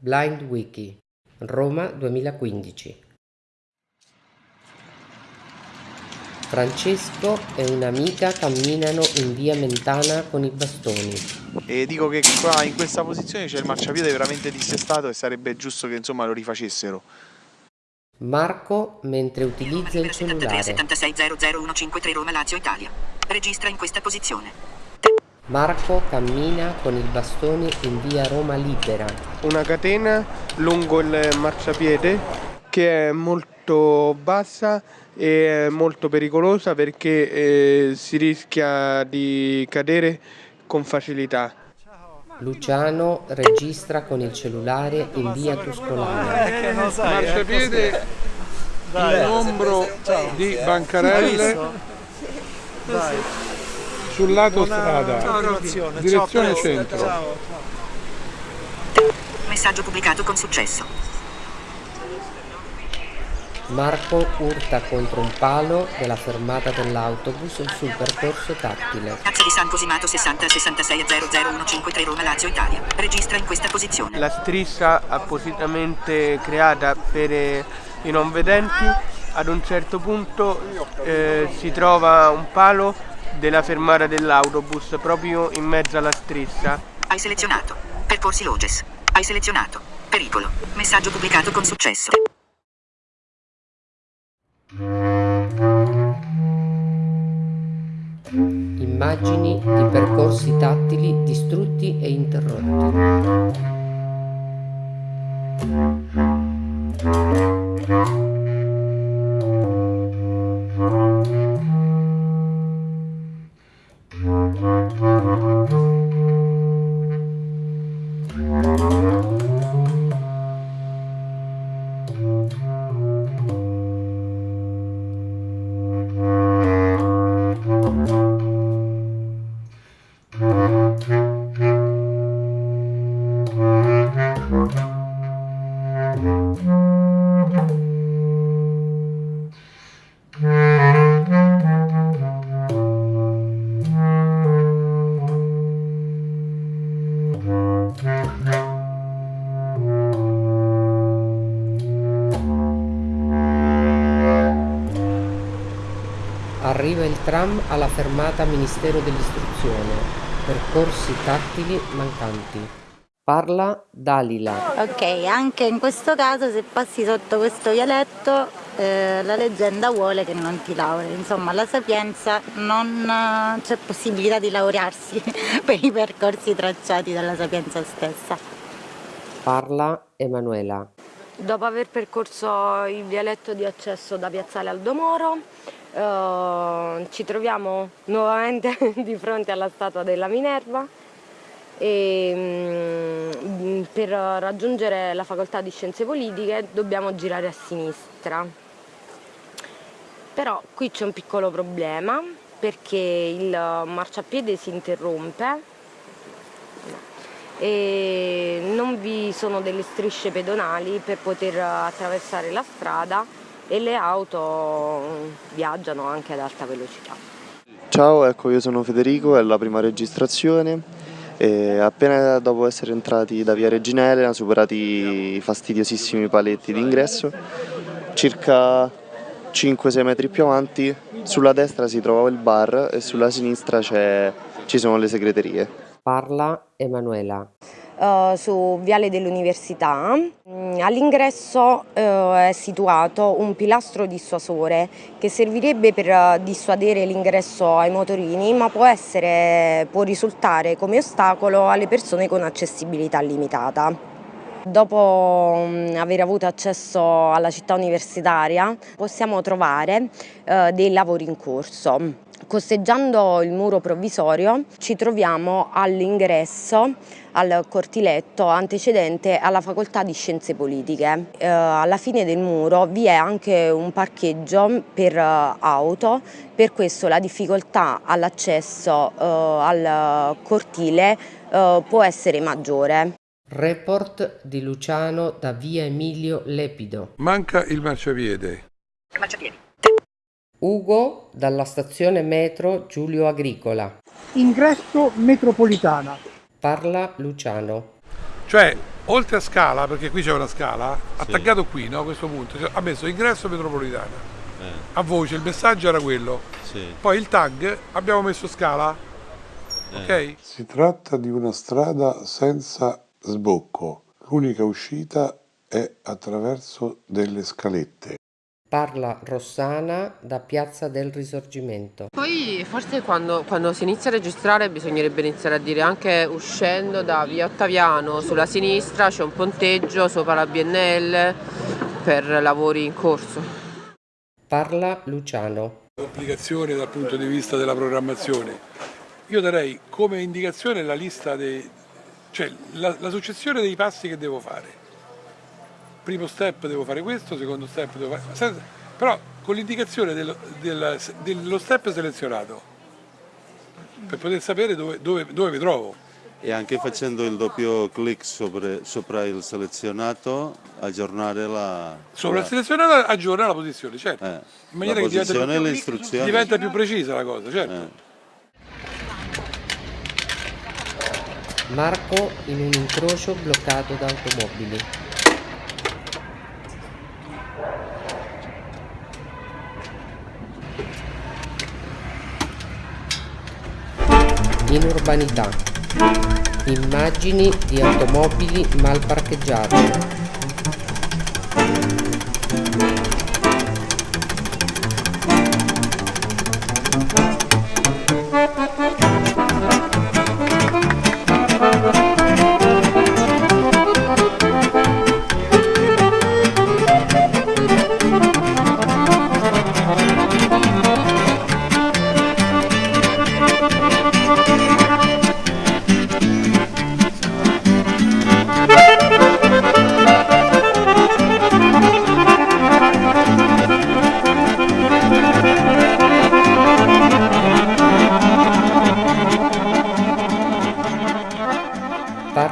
Blind Wiki, Roma 2015. Francesco e un'amica camminano in via Mentana con i bastoni. E dico che qua in questa posizione c'è il marciapiede veramente dissestato e sarebbe giusto che insomma lo rifacessero. Marco mentre utilizza il cellulare. 76 00153 Roma Lazio Italia. Registra in questa posizione. Marco cammina con il bastone in via Roma Libera. Una catena lungo il marciapiede che è molto bassa e molto pericolosa perché eh, si rischia di cadere con facilità. Luciano registra con il cellulare in via Tuscolana. Eh, marciapiede in ombro di bancarelle sul lato strada direzione centro Messaggio pubblicato con successo. Marco urta contro un palo della fermata dell'autobus sul percorso tattile. Piazza di San Cosimato 60 66 00153 Roma Lazio Italia. Registra in questa posizione. La striscia appositamente creata per eh, i non vedenti ad un certo punto eh, si trova un palo della fermata dell'autobus proprio in mezzo alla striscia. Hai selezionato. Percorsi Loges. Hai selezionato. Pericolo. Messaggio pubblicato con successo. Immagini di percorsi tattili Arriva il tram alla fermata Ministero dell'Istruzione. Percorsi tattili mancanti. Parla Dalila. Ok, anche in questo caso se passi sotto questo vialetto eh, la leggenda vuole che non ti laurei, insomma alla Sapienza non eh, c'è possibilità di laurearsi per i percorsi tracciati dalla Sapienza stessa. Parla Emanuela. Dopo aver percorso il vialetto di accesso da Piazzale Aldomoro, eh, ci troviamo nuovamente di fronte alla statua della Minerva e mm, per raggiungere la facoltà di scienze politiche dobbiamo girare a sinistra. Però qui c'è un piccolo problema perché il marciapiede si interrompe e non vi sono delle strisce pedonali per poter attraversare la strada e le auto viaggiano anche ad alta velocità. Ciao, ecco io sono Federico, è la prima registrazione e appena dopo essere entrati da via Regina Elena, superati i fastidiosissimi paletti d'ingresso, circa 5-6 metri più avanti, sulla destra si trova il bar e sulla sinistra ci sono le segreterie. Parla Emanuela. Uh, su Viale dell'Università. Mm, all'ingresso uh, è situato un pilastro dissuasore che servirebbe per uh, dissuadere l'ingresso ai motorini ma può, essere, può risultare come ostacolo alle persone con accessibilità limitata. Dopo um, aver avuto accesso alla città universitaria possiamo trovare dei lavori in corso. Costeggiando il muro provvisorio ci troviamo all'ingresso al cortiletto antecedente alla facoltà di scienze politiche. Eh, alla fine del muro vi è anche un parcheggio per uh, auto, per questo la difficoltà all'accesso uh, al cortile uh, può essere maggiore. Report di Luciano da via Emilio Lepido. Manca il marciapiede. Marciapiedi. Ugo dalla stazione metro Giulio Agricola. Ingresso metropolitana. Parla Luciano. Cioè oltre a scala, perché qui c'è una scala, attaccato qui, no, a questo punto, cioè, ha messo ingresso metropolitana. A voce il messaggio era quello. Poi il tag abbiamo messo scala. Ok? Si tratta di una strada senza sbocco. L'unica uscita è attraverso delle scalette. Parla Rossana da Piazza del Risorgimento. Poi forse quando, quando si inizia a registrare bisognerebbe iniziare a dire anche uscendo da via Ottaviano sulla sinistra c'è un ponteggio sopra la BNL per lavori in corso. Parla Luciano. Complicazioni dal punto di vista della programmazione. Io darei come indicazione la lista dei, cioè la, la successione dei passi che devo fare. Primo step devo fare questo, secondo step devo fare. senza- però con l'indicazione dello, del- dello step selezionato. Per poter sapere dove, dove, dove mi trovo. E anche facendo il doppio clic sopra, sopra il selezionato, aggiornare la, Sopra il selezionato aggiorna la posizione, certo. eh, In maniera che diventa posizione e le più, istruzioni. diventa più precisa la cosa, certo. Marco in un incrocio bloccato da automobili. In urbanità. Immagini di automobili mal parcheggiate.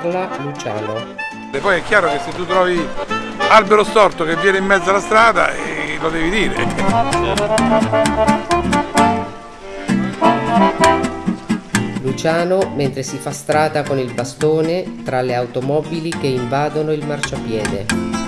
Parla Luciano. E poi è chiaro che se tu trovi albero storto che viene in mezzo alla strada, eh, lo devi dire. Luciano mentre si fa strada con il bastone tra le automobili che invadono il marciapiede.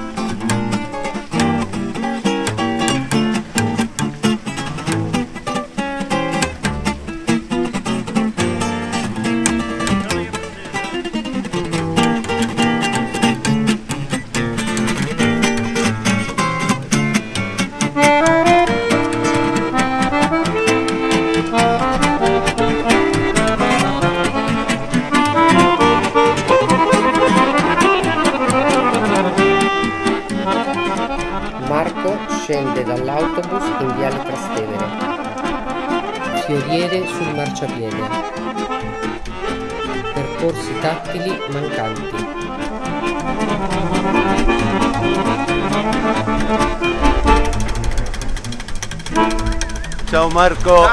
Fioriere sul marciapiede. Percorsi tattili mancanti. Ciao Marco,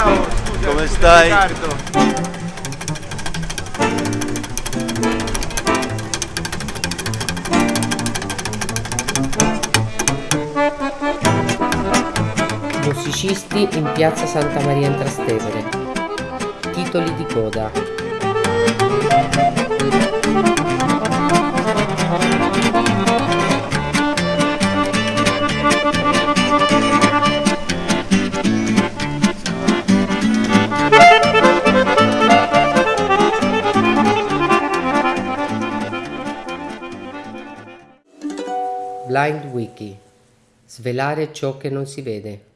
come stai? Musicisti in piazza Santa Maria in Trastevere. Titoli di coda. Blind Wiki. Svelare ciò che non si vede.